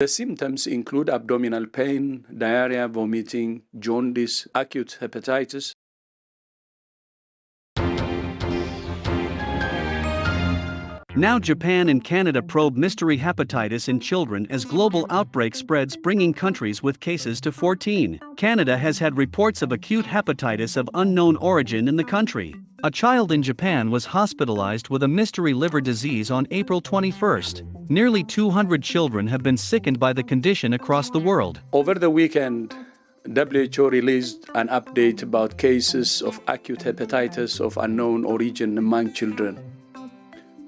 The symptoms include abdominal pain, diarrhea, vomiting, jaundice, acute hepatitis, Now Japan and Canada probe mystery hepatitis in children as global outbreak spreads bringing countries with cases to 14. Canada has had reports of acute hepatitis of unknown origin in the country. A child in Japan was hospitalized with a mystery liver disease on April 21st. Nearly 200 children have been sickened by the condition across the world. Over the weekend, WHO released an update about cases of acute hepatitis of unknown origin among children.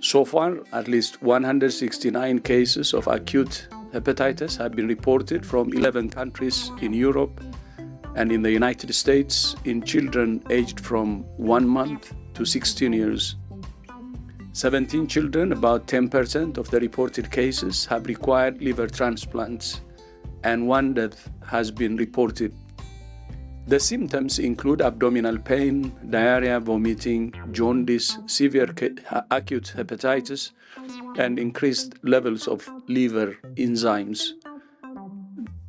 So far, at least 169 cases of acute hepatitis have been reported from 11 countries in Europe and in the United States in children aged from 1 month to 16 years. 17 children, about 10% of the reported cases, have required liver transplants, and one death has been reported the symptoms include abdominal pain, diarrhea, vomiting, jaundice, severe acute hepatitis, and increased levels of liver enzymes.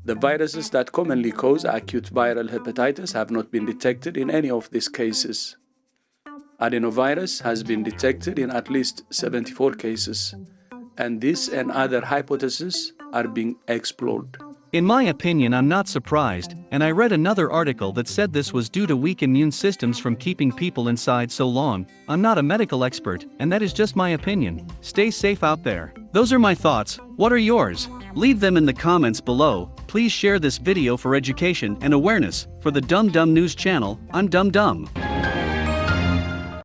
The viruses that commonly cause acute viral hepatitis have not been detected in any of these cases. Adenovirus has been detected in at least 74 cases, and this and other hypotheses are being explored. In my opinion, I'm not surprised, and I read another article that said this was due to weak immune systems from keeping people inside so long. I'm not a medical expert, and that is just my opinion. Stay safe out there. Those are my thoughts. What are yours? Leave them in the comments below. Please share this video for education and awareness. For the Dumb Dumb News channel, I'm Dumb Dumb.